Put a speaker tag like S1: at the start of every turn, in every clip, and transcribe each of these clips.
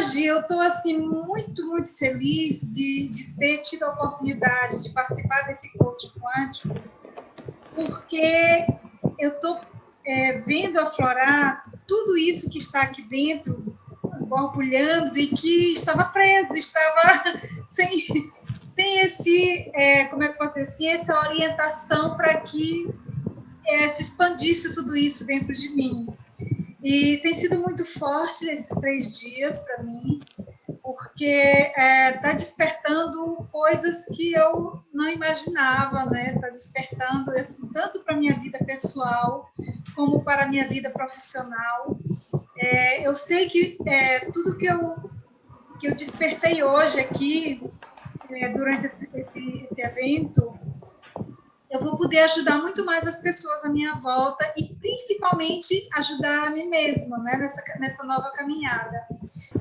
S1: hoje eu estou assim muito, muito feliz de, de ter tido a oportunidade de participar desse coach quântico, porque eu estou é, vendo aflorar tudo isso que está aqui dentro, borbulhando e que estava preso, estava sem, sem esse, é, como é que pode dizer, essa orientação para que é, se expandisse tudo isso dentro de mim. E tem sido muito forte esses três dias para mim, porque está é, tá despertando coisas que eu não imaginava, né? Está despertando assim, tanto para minha vida pessoal como para minha vida profissional. É, eu sei que é, tudo que eu, que eu despertei hoje aqui, é, durante esse, esse, esse evento, poder ajudar muito mais as pessoas à minha volta e principalmente ajudar a mim mesma né, nessa, nessa nova caminhada.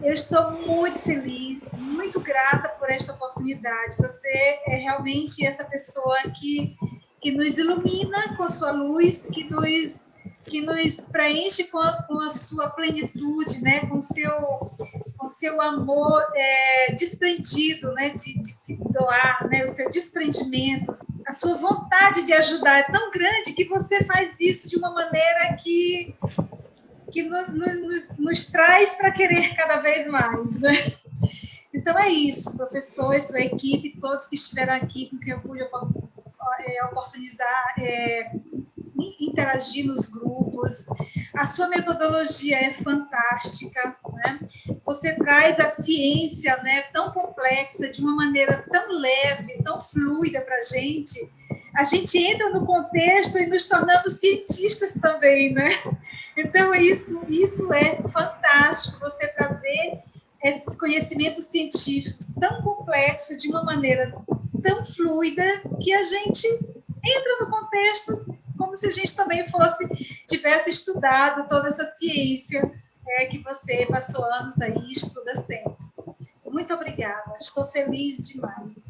S1: Eu estou muito feliz, muito grata por esta oportunidade. Você é realmente essa pessoa que, que nos ilumina com a sua luz, que nos, que nos preenche com a, com a sua plenitude, né, com o seu, seu amor é, desprendido, né, de, de se doar, né, o seu desprendimento a sua vontade de ajudar é tão grande que você faz isso de uma maneira que, que no, no, nos, nos, traz para querer cada vez mais. Né? Então é isso, professor sua equipe, todos que estiveram aqui, com quem eu pude é, oportunizar, é, interagir nos grupos. A sua metodologia é fantástica, né? Você traz a ciência, né, tão complexa, de uma maneira tão leve, tão fluida para a gente. A gente entra no contexto e nos tornamos cientistas também, né? Então, isso, isso é fantástico, você trazer esses conhecimentos científicos tão complexos de uma maneira tão fluida que a gente entra no contexto como se a gente também fosse tivesse estudado toda essa ciência é, que você passou anos aí estuda sempre. Muito obrigada, estou feliz demais.